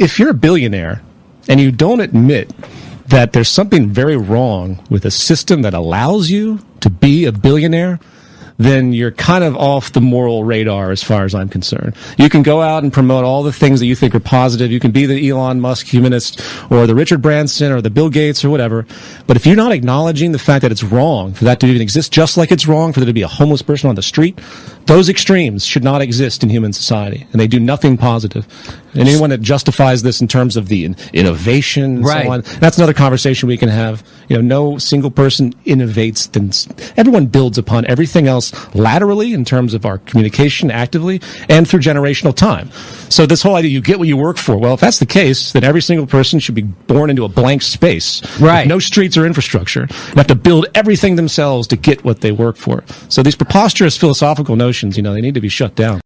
if you're a billionaire and you don't admit that there's something very wrong with a system that allows you to be a billionaire, then you're kind of off the moral radar as far as I'm concerned. You can go out and promote all the things that you think are positive. You can be the Elon Musk humanist or the Richard Branson or the Bill Gates or whatever. But if you're not acknowledging the fact that it's wrong for that to even exist, just like it's wrong for there to be a homeless person on the street, those extremes should not exist in human society, and they do nothing positive. And anyone that justifies this in terms of the innovation and Right. so on, that's another conversation we can have. You know, no single person innovates. Then everyone builds upon everything else laterally in terms of our communication actively and through generational time. So this whole idea, you get what you work for. Well, if that's the case, then every single person should be born into a blank space. Right. No streets or infrastructure. And have to build everything themselves to get what they work for. So these preposterous philosophical notions, you know, they need to be shut down.